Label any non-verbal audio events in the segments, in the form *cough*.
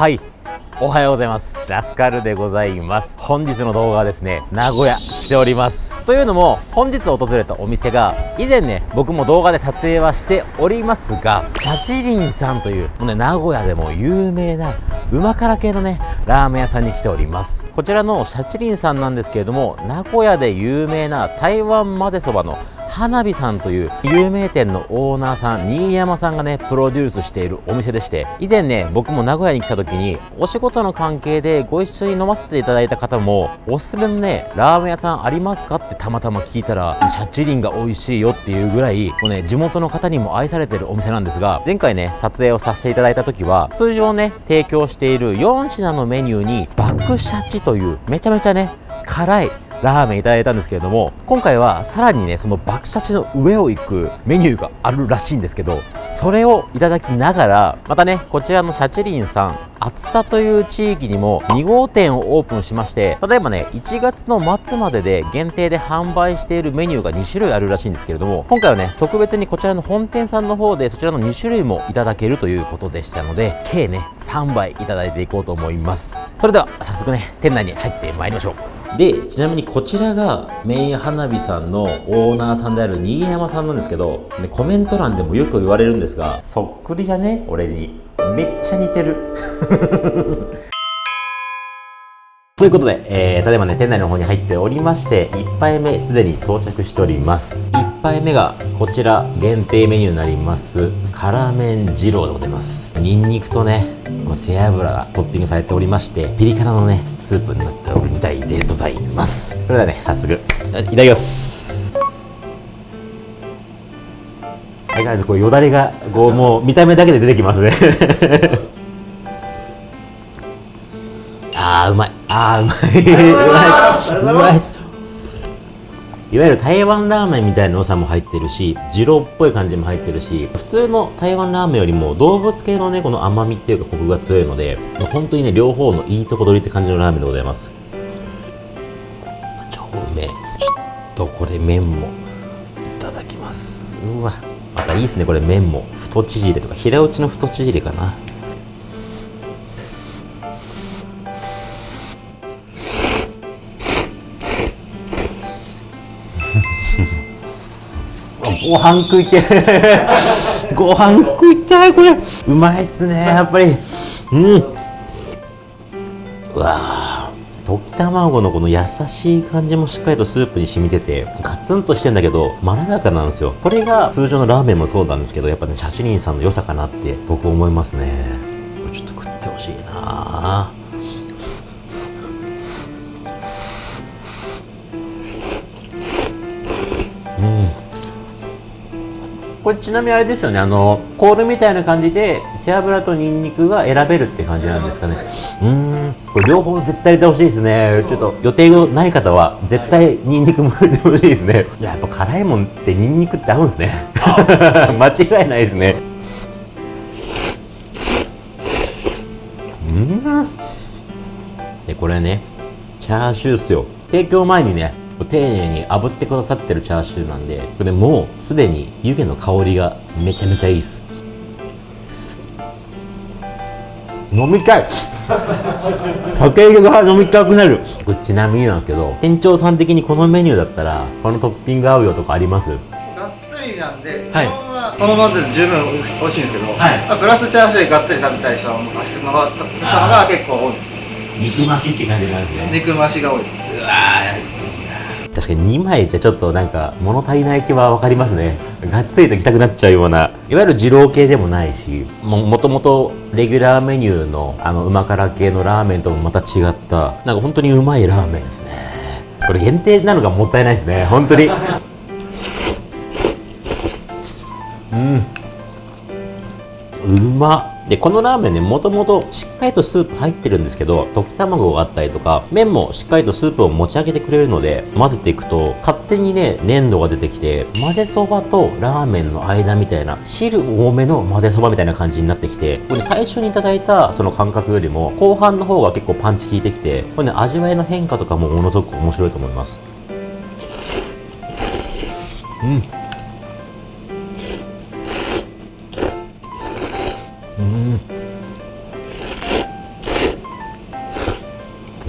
はい。おはようございます。ラスカルでございます。本日の動画はですね名古屋来ております。というのも本日訪れたお店が以前ね僕も動画で撮影はしておりますがシャチリンさんというもうね名古屋でも有名なうま辛系のねラーメン屋さんに来ております。こちらのシャチリンさんなんですけれども名古屋で有名な台湾混ぜそばの花火さんという有名店のオーナーさん新山さんがねプロデュースしているお店でして以前ね僕も名古屋に来た時にお仕事の関係でご一緒に飲ませていただいた方もおすすめのねラーメン屋さんありますかってたまたま聞いたらシャチリンが美味しいよっていうぐらいもうね地元の方にも愛されてるお店なんですが前回ね撮影をさせていただいた時は通常ね提供している4品のメニューに爆シャチというめちゃめちゃね辛いラーメンいただいたんですけれども今回はさらにねその爆シャチの上を行くメニューがあるらしいんですけどそれをいただきながらまたねこちらのシャチリンさん熱田という地域にも2号店をオープンしまして例えばね1月の末までで限定で販売しているメニューが2種類あるらしいんですけれども今回はね特別にこちらの本店さんの方でそちらの2種類もいただけるということでしたので計ね3杯いただいていこうと思います。それでは早速ね店内に入ってまいりましょう。でちなみにこちらがメイン花火さんのオーナーさんである新山さんなんですけど、ね、コメント欄でもよく言われるんですがそっくりじゃね？俺に。めっちゃ似てる。*laughs* ということで、えー、ただいまね、店内の方に入っておりまして、1杯目すでに到着しております。1杯目がこちら限定メニューになります、辛麺二郎でございます。ニンニクとね、この背脂がトッピングされておりまして、ピリ辛のね、スープになっておるみたいでございます。それではね、早速、いただきます。相変わらずこうよだれがこうもう見た目だけで出てきますね *laughs* あーうまいあーうまいうまいうまいいわゆる台湾ラーメンみたいな良さも入ってるし、二郎っぽい感じも入ってるし、普通の台湾ラーメンよりも動物系のね、この甘みっていうかコクが強いので、本当にね、両方のいいとこ取りって感じのラーメンでございます。超うめえ。ちょっとこれ麺もいただきます。うわ。またいいっすね、これ麺も。太縮れとか、平打ちの太縮れかな。ご飯食いて *laughs* ご飯食いたいこれ。うまいっすねやっぱり。うん。うわ溶き卵のこの優しい感じもしっかりとスープに染みててガツンとしてんだけどまろやかなんですよ。これが通常のラーメンもそうなんですけどやっぱねシャチリンさんの良さかなって僕思いますねこれちなみにあれですよねあのコールみたいな感じで背脂とニンニクが選べるって感じなんですかね。うん。これ両方絶対入れてほしいですね。ちょっと予定がない方は絶対ニンニクも入れてほしいですね。いややっぱ辛いもんってニンニクって合うんですね。*laughs* 間違いないですね。うん。でこれねチャーシューっすよ。提供前にね丁寧に炙ってくださってるチャーシューなんでこれもうすでに湯気の香りがめちゃめちゃいいっす。飲みたい！酒入れが飲みたくなる！これちなみになんですけど店長さん的にこのメニューだったらこのトッピング合うよとかあります？がっつりなんで、はい。このままで十分美味しいんですけど、はい。まあプラスチャーシューがっつり食べたい人はもう足すのが様が結構多いです肉増しって感じなんですね。肉増しが多いです。うわー確かに2枚じゃちょっとなんか物足りない気は分かりますね。がっつりと行きたくなっちゃうような。いわゆる二郎系でもないしもともとレギュラーメニューのあの旨辛系のラーメンともまた違ったなんか本当にうまいラーメンですね。これ限定なのがもったいないですね。本当に。*laughs* うん。うまっ。でこのラーメンねもともとしっかりとスープ入ってるんですけど溶き卵があったりとか麺もしっかりとスープを持ち上げてくれるので混ぜていくと勝手にね粘度が出てきて混ぜそばとラーメンの間みたいな汁多めの混ぜそばみたいな感じになってきてこれ最初にいただいたその感覚よりも後半の方が結構パンチ効いてきてこれね味わいの変化とかもものすごく面白いと思います。うん。う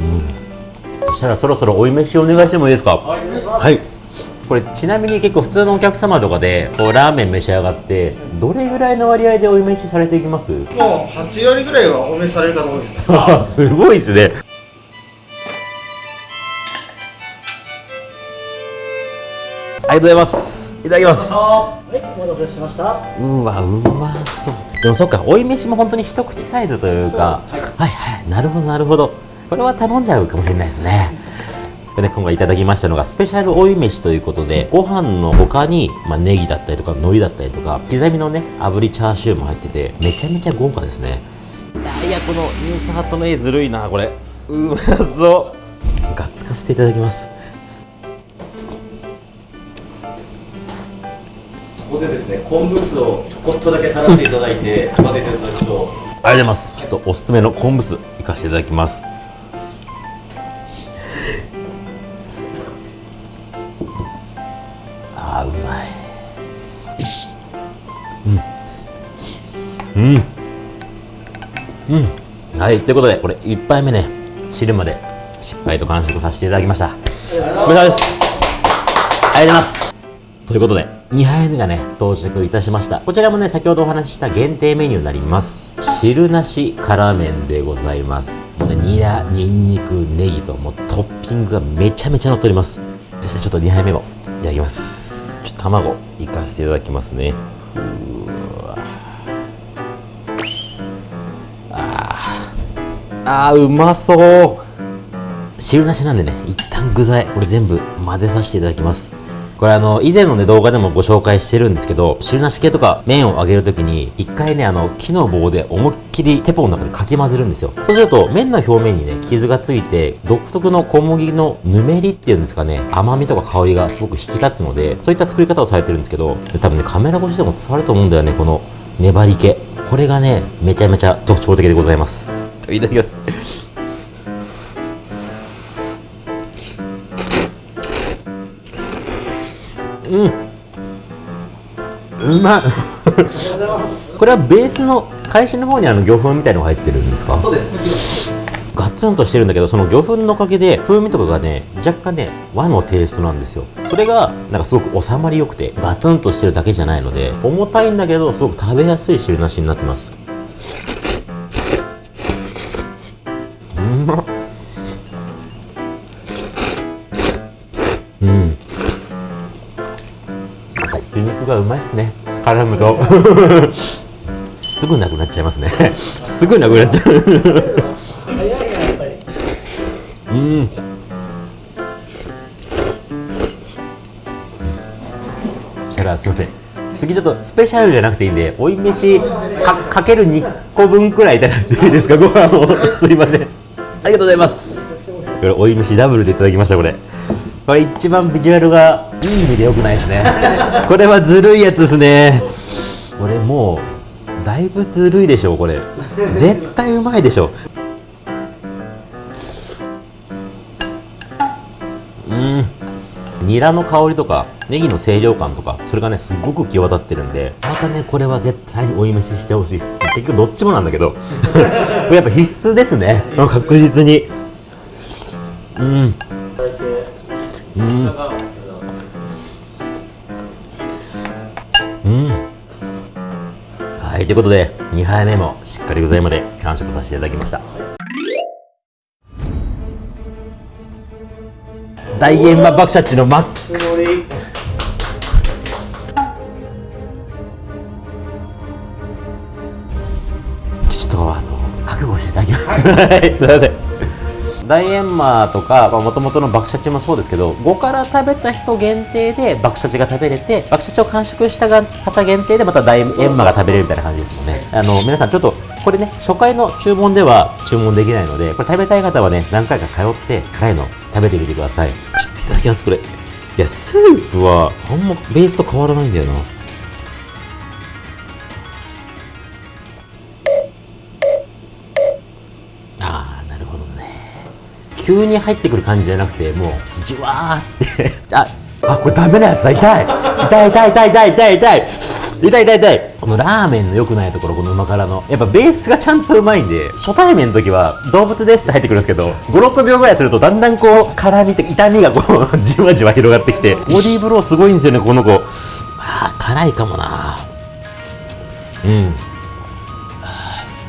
ん、そしたらそろそろおい飯お願いしてもいいですか？はい。これちなみに結構普通のお客様とかでこうラーメン召し上がってどれぐらいの割合でおい飯されていきます？もう8割ぐらいはお飯されるかと思います。*laughs* すごいですね。ありがとうございます。いただきます。はいお待たせしました。うわうまそう。でもそっか追い飯も本当に一口サイズというか。はい、はいはい。なるほどなるほど。これは頼んじゃうかもしれないですね。でね今回いただきましたのがスペシャル追い飯ということでご飯の他に、まあ、ネギだったりとか海苔だったりとか刻みのね炙りチャーシューも入っててめちゃめちゃ豪華ですね。いやいやこのインサートの絵ずるいなこれ。うまそう。がっつかせていただきますでですね昆布酢をちょこっとだけ垂らしていただいて混ぜていただくと。ありがとうございます。ちょっとおすすめの昆布酢いかせていただきます。あーうまい。うん。うん。うん。はいということでこれ1杯目ね汁までしっかりと完食させていただきました。お疲れ様です。ありがとうございます。ということで、2杯目がね、到着いたしました。こちらもね、先ほどお話しした限定メニューになります。汁なし辛麺でございます。もうね、ニラ、ニンニク、ネギと、もうトッピングがめちゃめちゃ乗っております。そしてちょっと2杯目もいただきます。ちょっと卵、いかせていただきますね。うわあーあー、うまそう汁なしなんでね、一旦具材、これ全部混ぜさせていただきます。これあの、以前のね、動画でもご紹介してるんですけど、汁なし系とか麺を揚げるときに、一回ね、あの、木の棒で思いっきりテポの中でかき混ぜるんですよ。そうすると、麺の表面にね、傷がついて、独特の小麦のぬめりっていうんですかね、甘みとか香りがすごく引き立つので、そういった作り方をされてるんですけど、多分ね、カメラ越しでも伝わると思うんだよね、この粘り気。これがね、めちゃめちゃ特徴的でございます。いただきます。うまい。これはベースの返しの方にあの魚粉みたいのが入ってるんですか？そうです。ガツンとしてるんだけどその魚粉のおかげで風味とかがね若干ね和のテイストなんですよ。それがなんかすごく収まりよくてガツンとしてるだけじゃないので重たいんだけどすごく食べやすい汁なしになってますうまいですね。絡むと。*laughs* すぐなくなっちゃいますね。*laughs* すぐなくなっちゃう。うん。そしたらすいません。次ちょっとスペシャルじゃなくていいんで追い飯かかける2個分くらいいただいていいですか？*laughs* ご飯を。すいません。ありがとうございます。これ追い飯ダブルでいただきましたこれ。これ一番ビジュアルがいい意味で良くないですね。*laughs* これはずるいやつですね。これもうだいぶずるいでしょこれ。絶対うまいでしょう。ん。ニラの香りとかネギの清涼感とかそれがねすごく際立ってるんでまたねこれは絶対に追い飯してほしいです。結局どっちもなんだけど。*laughs* やっぱ必須ですね。確実に。うんうんはいということで2杯目もしっかり具材まで完食させていただきました。大現場爆シャッチのマックス。ちょっとあの覚悟していただきます。*laughs* はいすいません。大閻魔とかもともとの爆シャチもそうですけど5から食べた人限定で爆シャチが食べれて爆シャチを完食した方限定でまた大閻魔が食べれるみたいな感じですもんね。あの皆さんちょっとこれね初回の注文では注文できないのでこれ食べたい方はね何回か通って辛いの食べてみてください。ちょっといただきますこれ。いやスープはあんまベースと変わらないんだよな急に入ってくる感じじゃなくてもうじわーって *laughs* ああこれダメなやつだ痛い痛い痛い痛い痛い痛い痛い痛い痛い痛いこのラーメンの良くないところ、この旨辛の。やっぱベースがちゃんとうまいんで、初対面の時は、動物ですって入ってくるんですけど、5、6秒ぐらいすると、だんだんこう、辛みって、痛みがこう、*laughs* じわじわ広がってきて、ボディーブローすごいんですよね、この子。あー、辛いかもなうん。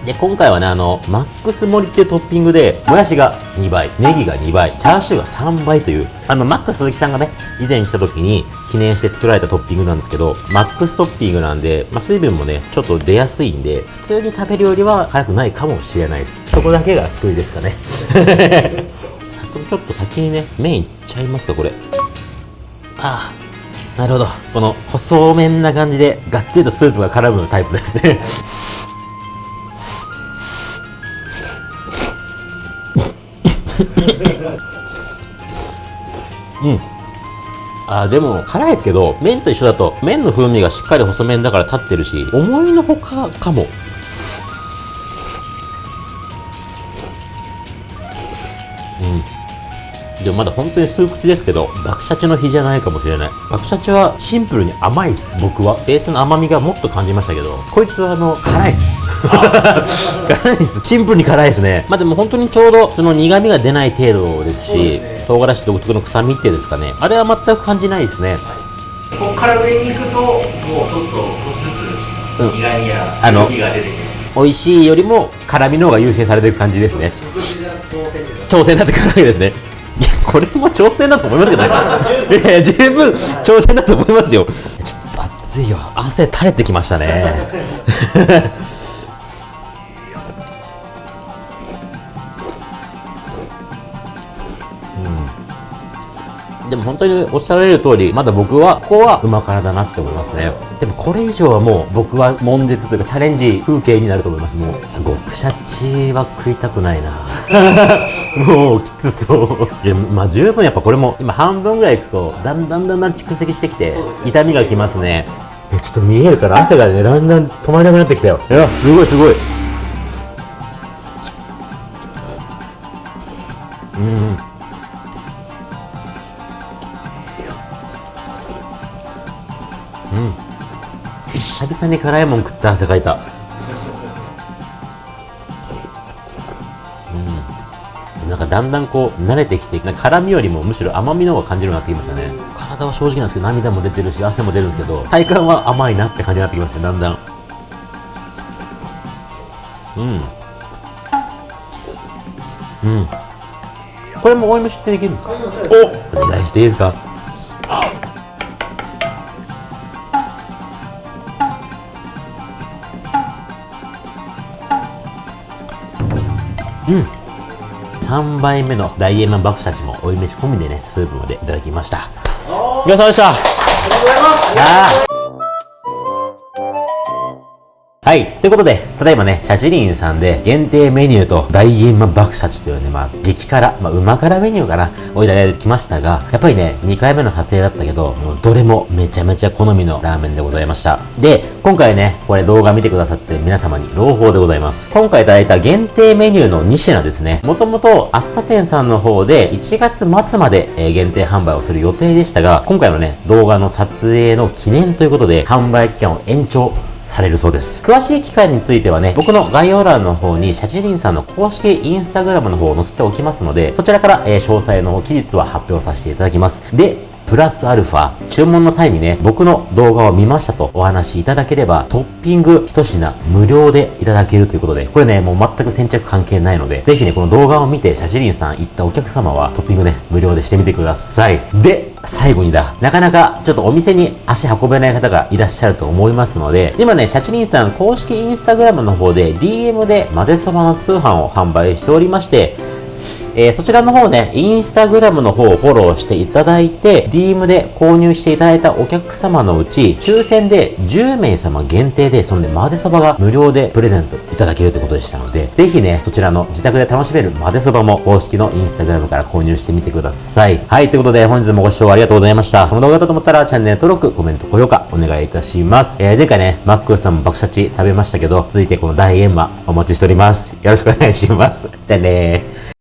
で、今回はね、あの、マックス盛りっていうトッピングで、もやしが2倍、ネギが2倍、チャーシューが3倍という、あの、マックス鈴木さんがね、以前来た時に記念して作られたトッピングなんですけど、マックストッピングなんで、まあ、水分もね、ちょっと出やすいんで、普通に食べるよりは辛くないかもしれないです。そこだけが救いですかね。*laughs* 早速ちょっと先にね、麺いっちゃいますか、これ。ああ、なるほど。この細麺な感じで、がっつりとスープが絡むタイプですね。うん。あでも辛いですけど麺と一緒だと麺の風味がしっかり細麺だから立ってるし思いのほかかも。うん。でもまだ本当に数口ですけど爆シャチの日じゃないかもしれない。爆シャチはシンプルに甘いっす僕は。ベースの甘みがもっと感じましたけどこいつはあの辛いっす。辛いっす。シンプルに辛いですね。まあでも本当にちょうどその苦味が出ない程度ですしね。唐辛子独特の臭みっていうんですかね。あれは全く感じないですね。ここから上に行くともうちょっと少しずうん。つ苦味や苦味が出てくる、美味しいよりも辛みの方が優先されてる感じですね。挑戦です。挑戦になってくるわけですね。いやこれも挑戦だと思いますけどね。*laughs* いやいや十分挑戦だと思いますよ。ちょっと暑いよ。汗垂れてきましたねでも本当におっしゃられる通り、まだ僕は、ここはうま辛だなって思いますね。でもこれ以上はもう、僕は悶絶というかチャレンジ風景になると思います。もう、極シャチは食いたくないな *laughs* もう、きつそう。いや、まあ十分やっぱこれも、今半分ぐらいいくと、だんだんだんだん蓄積してきて、痛みがきますね。え、ちょっと見えるから汗がね、だんだん止まらなくなってきたよ。いや、すごいすごい。うん。久々に辛いもん食って汗かいた。うん。なんかだんだんこう慣れてきて辛みよりもむしろ甘みの方が感じるようになってきましたね。体は正直なんですけど涙も出てるし汗も出るんですけど体感は甘いなって感じになってきましたねだんだん。うん。うん。これも追い虫ってできるんですか？お！お願いしていいですか？うん。3杯目の大円満爆たちも追い飯込みでねスープまでいただきました。ごちそうさまでした。ありがとうございますはい。ということで、ただいまね、シャチリンさんで限定メニューと大円満爆シャチというね、まあ、激辛、まあ、うま辛メニューかな、をいただいてきましたが、やっぱりね、2回目の撮影だったけど、もうどれもめちゃめちゃ好みのラーメンでございました。で、今回ね、これ動画見てくださってる皆様に朗報でございます。今回いただいた限定メニューの2品ですね、もともと、あっさ店さんの方で1月末まで、え限定販売をする予定でしたが、今回のね、動画の撮影の記念ということで、販売期間を延長されるそうです。詳しい機会についてはね、僕の概要欄の方に、シャチリンさんの公式インスタグラムの方を載せておきますので、そちらから、えー詳細の期日は発表させていただきます。で、プラスアルファ、注文の際にね、僕の動画を見ましたとお話しいただければ、トッピング一品無料でいただけるということで、これね、もう全く先着関係ないので、ぜひね、この動画を見て、シャチリンさん行ったお客様は、トッピングね、無料でしてみてください。で、最後にだ、なかなかちょっとお店に足運べない方がいらっしゃると思いますので、今ね、シャチリンさん公式インスタグラムの方で DM で混ぜそばの通販を販売しておりまして、えーそちらの方ね、インスタグラムの方をフォローしていただいて、DM で購入していただいたお客様のうち、抽選で10名様限定で、そのね、混ぜそばが無料でプレゼントいただけるということでしたので、ぜひね、そちらの自宅で楽しめる混ぜそばも公式のインスタグラムから購入してみてください。はい、ということで本日もご視聴ありがとうございました。この動画だと思ったらチャンネル登録、コメント、高評価お願いいたします。えー前回ね、マックさんも爆シャチ食べましたけど、続いてこの大円満お待ちしております。よろしくお願いします。じゃあねー。